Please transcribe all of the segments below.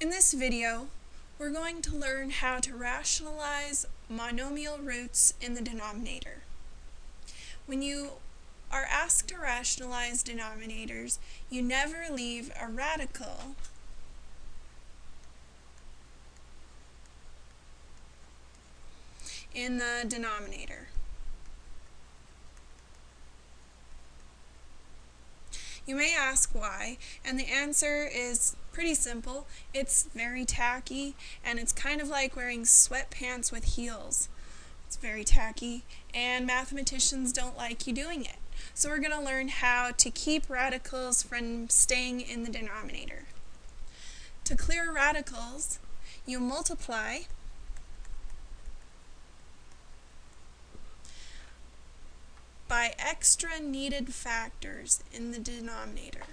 In this video, we're going to learn how to rationalize monomial roots in the denominator. When you are asked to rationalize denominators, you never leave a radical in the denominator. You may ask why, and the answer is pretty simple. It's very tacky, and it's kind of like wearing sweatpants with heels. It's very tacky, and mathematicians don't like you doing it. So we're going to learn how to keep radicals from staying in the denominator. To clear radicals, you multiply extra needed factors in the denominator.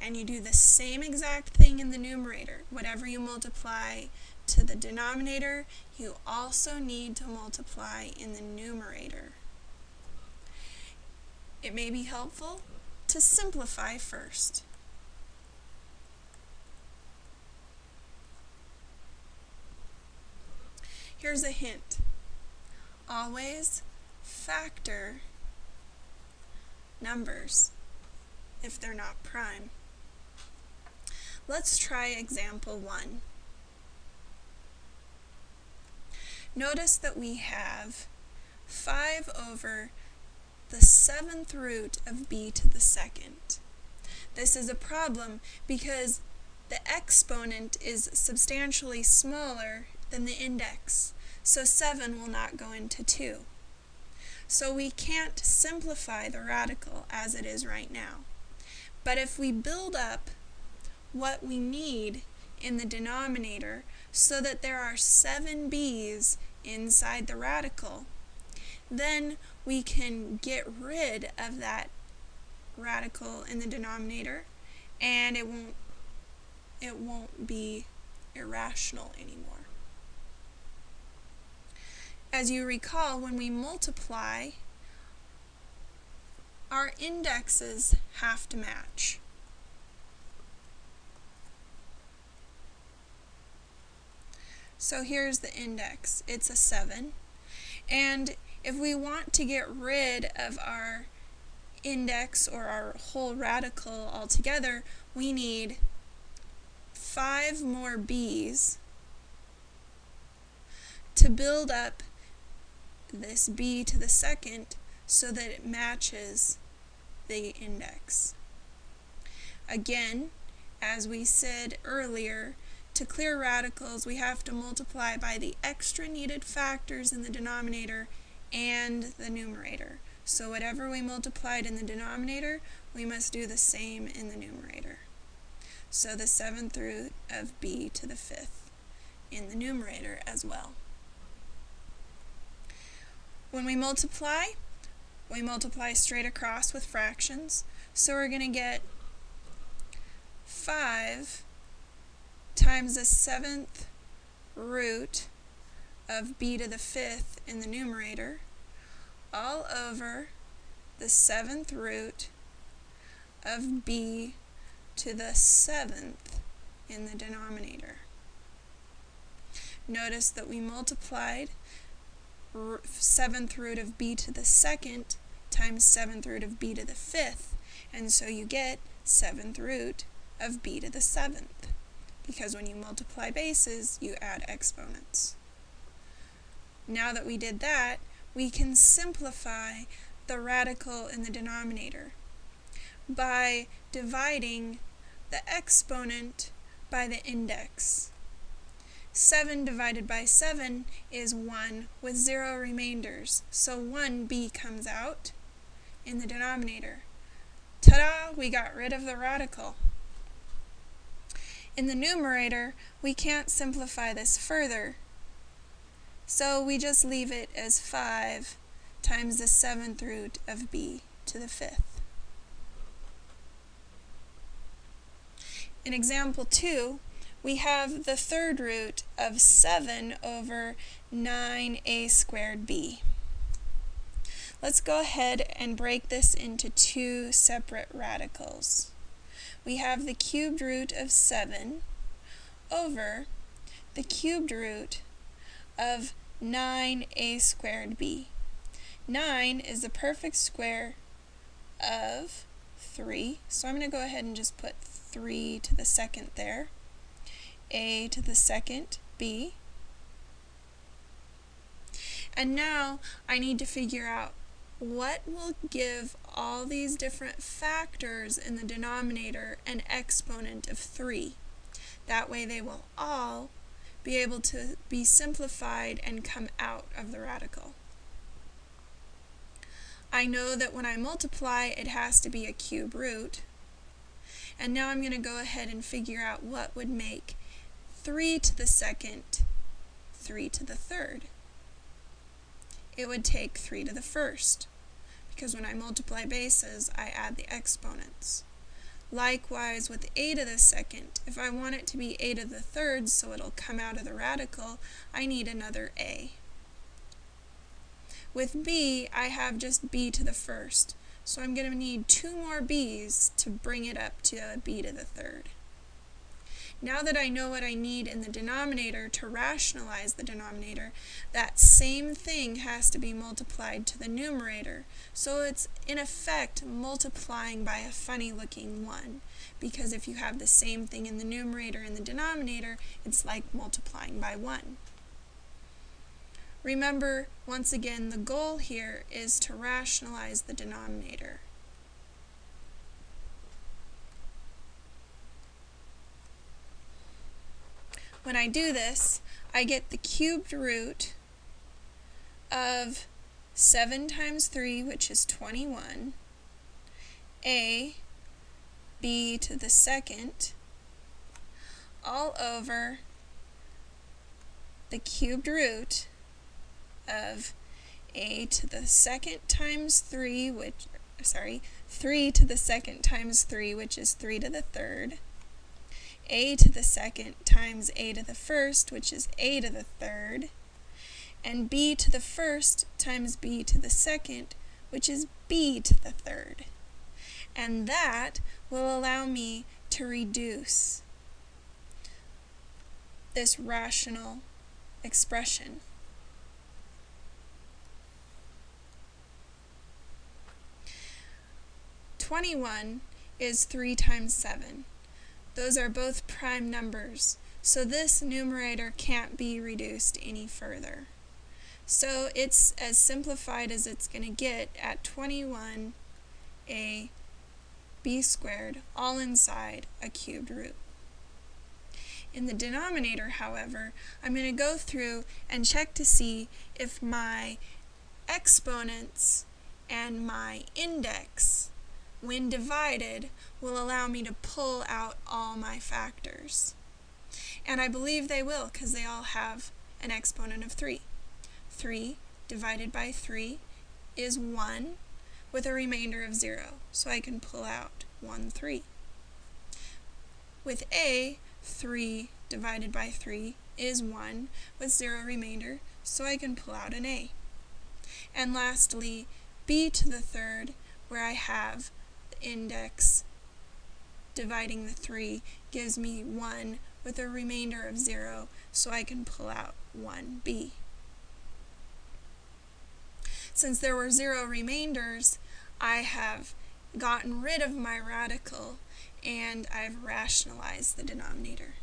And you do the same exact thing in the numerator. Whatever you multiply to the denominator, you also need to multiply in the numerator. It may be helpful to simplify first. Here's a hint. Always factor numbers if they're not prime. Let's try example 1. Notice that we have 5 over the seventh root of b to the second. This is a problem because the exponent is substantially smaller than the index, so 7 will not go into 2. So we can't simplify the radical as it is right now. But if we build up what we need in the denominator so that there are seven b's inside the radical, then we can get rid of that radical in the denominator and it won't it won't be irrational anymore. As you recall, when we multiply, our indexes have to match. So here's the index. It's a 7. And if we want to get rid of our index or our whole radical altogether, we need 5 more b's to build up this b to the second so that it matches the index. Again, as we said earlier, to clear radicals we have to multiply by the extra needed factors in the denominator and the numerator. So whatever we multiplied in the denominator, we must do the same in the numerator. So the seventh root of b to the fifth in the numerator as well. When we multiply, we multiply straight across with fractions. So we're going to get 5 times the seventh root of b to the fifth in the numerator all over the seventh root of b to the seventh in the denominator. Notice that we multiplied seventh root of b to the second times seventh root of b to the fifth, and so you get seventh root of b to the seventh, because when you multiply bases, you add exponents. Now that we did that, we can simplify the radical in the denominator by dividing the exponent by the index. 7 divided by 7 is 1 with 0 remainders. So 1b comes out in the denominator. Ta-da! We got rid of the radical. In the numerator, we can't simplify this further. So we just leave it as 5 times the 7th root of b to the 5th. In example 2, we have the third root of 7 over 9a squared b. Let's go ahead and break this into two separate radicals. We have the cubed root of 7 over the cubed root of 9a squared b. 9 is the perfect square of 3, so I'm going to go ahead and just put 3 to the second there, a to the second b, and now I need to figure out what will give all these different factors in the denominator an exponent of 3. That way they will all be able to be simplified and come out of the radical. I know that when I multiply, it has to be a cube root. And now I'm going to go ahead and figure out what would make 3 to the second 3 to the third. It would take 3 to the first, because when I multiply bases, I add the exponents. Likewise with a to the second, if I want it to be a to the third so it'll come out of the radical, I need another a. With b, I have just b to the first, so I'm going to need two more b's to bring it up to a b to the third. Now that I know what I need in the denominator to rationalize the denominator, that same thing has to be multiplied to the numerator. So it's in effect multiplying by a funny looking 1 because if you have the same thing in the numerator and the denominator, it's like multiplying by 1. Remember, once again, the goal here is to rationalize the denominator. When I do this, I get the cubed root of 7 times 3, which is 21, a, b to the second, all over the cubed root of a to the second times 3, which, sorry, 3 to the second times 3, which is 3 to the third, a to the second times a to the first, which is a to the third, and b to the first times b to the second, which is b to the third. And that will allow me to reduce this rational expression. Twenty-one is 3 times 7. Those are both prime numbers, so this numerator can't be reduced any further. So it's as simplified as it's going to get at 21a b squared, all inside a cubed root. In the denominator, however, I'm going to go through and check to see if my exponents and my index when divided, will allow me to pull out all my factors. And I believe they will because they all have an exponent of 3. 3 divided by 3 is 1 with a remainder of 0, so I can pull out 1, 3. With a, 3 divided by 3 is 1 with 0 remainder, so I can pull out an a. And lastly, b to the third, where I have index dividing the 3 gives me 1 with a remainder of 0, so I can pull out 1b. Since there were 0 remainders, I have gotten rid of my radical and I've rationalized the denominator.